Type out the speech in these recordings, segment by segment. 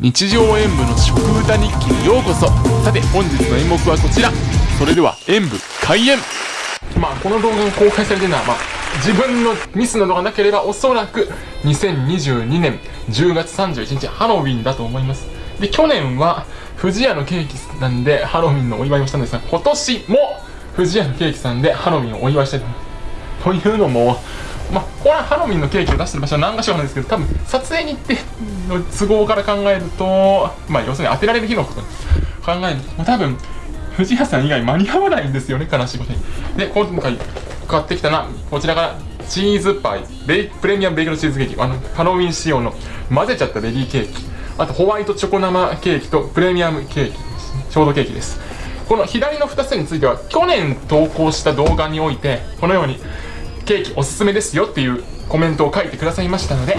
日常演舞の食歌日記にようこそ。さて本日の演目はこちら。それでは演舞開演。まあこの動画が公開されてるのはまあ自分のミスなどがなければおそらく2022年10月31日ハロウィンだと思います。で去年は富士屋のケーキなんでハロウィンのお祝いをしたんですが今年も富士屋のケーキさんでハロウィンをお祝いしたいというのもまあ、これはハロウィンのケーキを出してる場所は何か所かなんですけど、多分撮影に行っての都合から考えると、まあ、要するに当てられる日のこと考えると、もう多分、藤谷さん以外間に合わないんですよね、悲しいことに。で、今回買ってきたのは、こちらからチーズパイ、ベイプレミアムベイクルチーズケーキ、あの、ハロウィン仕様の混ぜちゃったベリーケーキ、あとホワイトチョコ生ケーキとプレミアムケーキ、ショートケーキです。この左の2つについては、去年投稿した動画において、このように、ケーキおすすめですよっていうコメントを書いてくださいましたので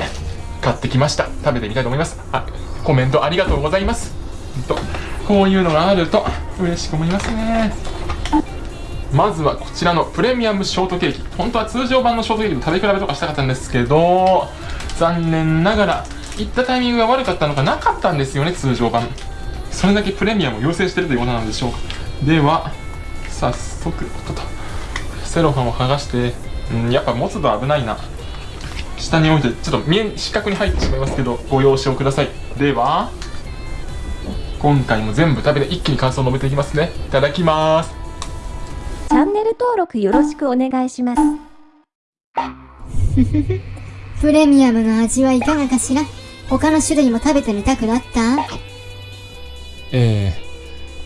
買ってきました。食べてみたいと思います。あコメントありがとうございます。とこういうのがあると嬉しく思いますね。まずはこちらのプレミアムショートケーキ。本当は通常版のショートケーキと食べ比べとかしたかったんですけど残念ながら行ったタイミングが悪かったのかなかったんですよね通常版。それだけプレミアムを要請してるということなんでしょうか。では早速ととセロハンを剥がしてうんやっぱ持つと危ないな。下に置いてちょっと見え四角に入ってしまいますけどご了承ください。では今回も全部食べて一気に感想を述べていきますね。いただきます。チャンネル登録よろしくお願いします。プレミアムの味はいかがかしら？他の種類も食べてみたくなった？ええ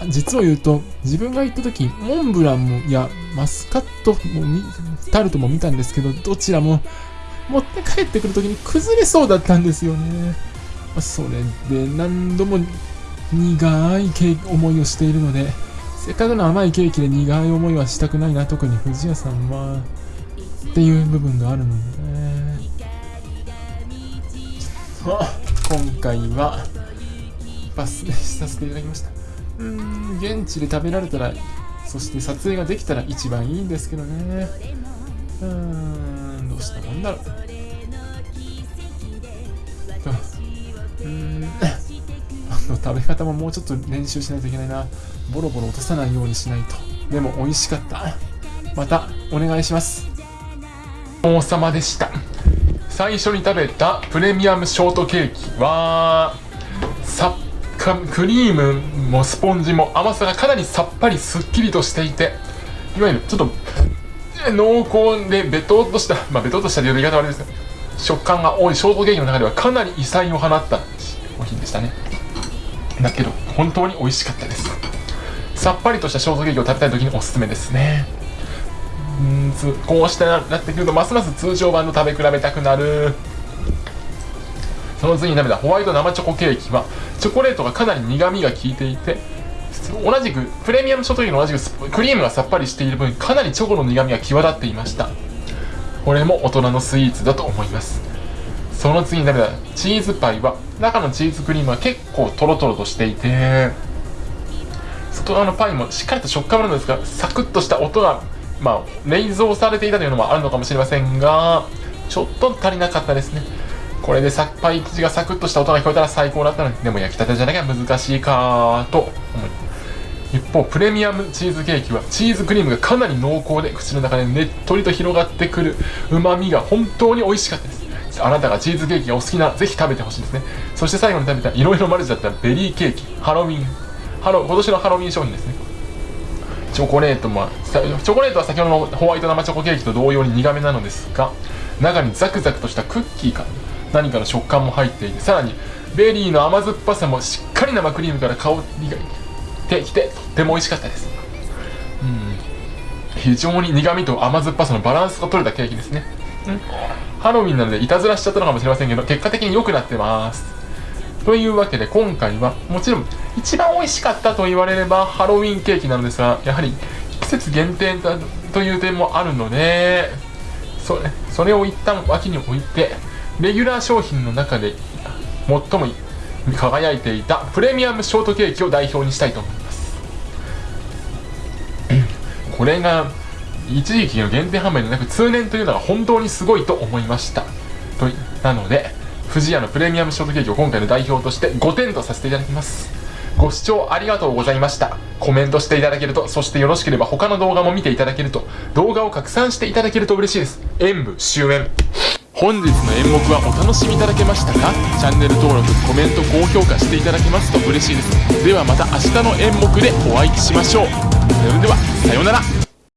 実を言うと、自分が行った時、モンブランも、いや、マスカットもタルトも見たんですけど、どちらも持って帰ってくる時に崩れそうだったんですよね。それで何度も苦い思いをしているので、せっかくの甘いケーキで苦い思いはしたくないな、特に藤谷さんは、っていう部分があるのでね。今回は、パスさせていただきました。うん、現地で食べられたら、そして撮影ができたら一番いいんですけどね。うん、どうしたもんだろう。うん、食べ方ももうちょっと練習しないといけないな。ボロボロ落とさないようにしないと。でも美味しかった。またお願いします。王様でした。最初に食べたプレミアムショートケーキは、さっクリームもスポンジも甘さがかなりさっぱりすっきりとしていていわゆるちょっと濃厚でベトっとしたまあベトっとしたという言い方はあれですけど食感が多いショートケーキの中ではかなり異彩を放った商品でしたね。だけど本当に美味しかったです。さっぱりとしたショートケーキを食べたい時におすすめですね。うんこうしてなってくるとますます通常版の食べ比べたくなる。その次に食べたホワイト生チョコケーキはチョコレートがかなり苦みが効いていて同じくプレミアムショートケーキと同じくクリームがさっぱりしている分かなりチョコの苦みが際立っていました。これも大人のスイーツだと思います。その次に食べたチーズパイは中のチーズクリームは結構トロトロとしていて外側のパイもしっかりと食感あるんですがサクッとした音がまあ冷蔵されていたというのもあるのかもしれませんがちょっと足りなかったですね。これでさパイ生地がサクッとした音が聞こえたら最高だったのにでも焼きたてじゃなきゃ難しいかと思い一方プレミアムチーズケーキはチーズクリームがかなり濃厚で口の中でねっとりと広がってくるうまみが本当に美味しかったです。あなたがチーズケーキがお好きなぜひ食べてほしいですね。そして最後に食べたいろいろマルチだったベリーケーキ。ハロウィンハロ今年のハロウィン商品ですね。チョコレートもチョコレートは先ほどのホワイト生チョコケーキと同様に苦めなのですが中にザクザクとしたクッキーか。何かの食感も入っていてさらにベリーの甘酸っぱさもしっかり生クリームから香りがてきてとっても美味しかったです。うん。非常に苦味と甘酸っぱさのバランスが取れたケーキですね、うん、ハロウィンなのでいたずらしちゃったのかもしれませんけど結果的に良くなってます。というわけで今回はもちろん一番美味しかったと言われればハロウィンケーキなのですがやはり季節限定だという点もあるのでそれそれを一旦脇に置いてレギュラー商品の中で最も輝いていたプレミアムショートケーキを代表にしたいと思います。これが一時期の限定販売でなく通年というのは本当にすごいと思いました。となので富士屋のプレミアムショートケーキを今回の代表として5点とさせていただきます。ご視聴ありがとうございました。コメントしていただけるとそしてよろしければ他の動画も見ていただけると動画を拡散していただけると嬉しいです。演舞終演。本日の演目はお楽しみいただけましたか？チャンネル登録コメント高評価していただけますと嬉しいです。ではまた明日の演目でお会いしましょう。それではさようなら。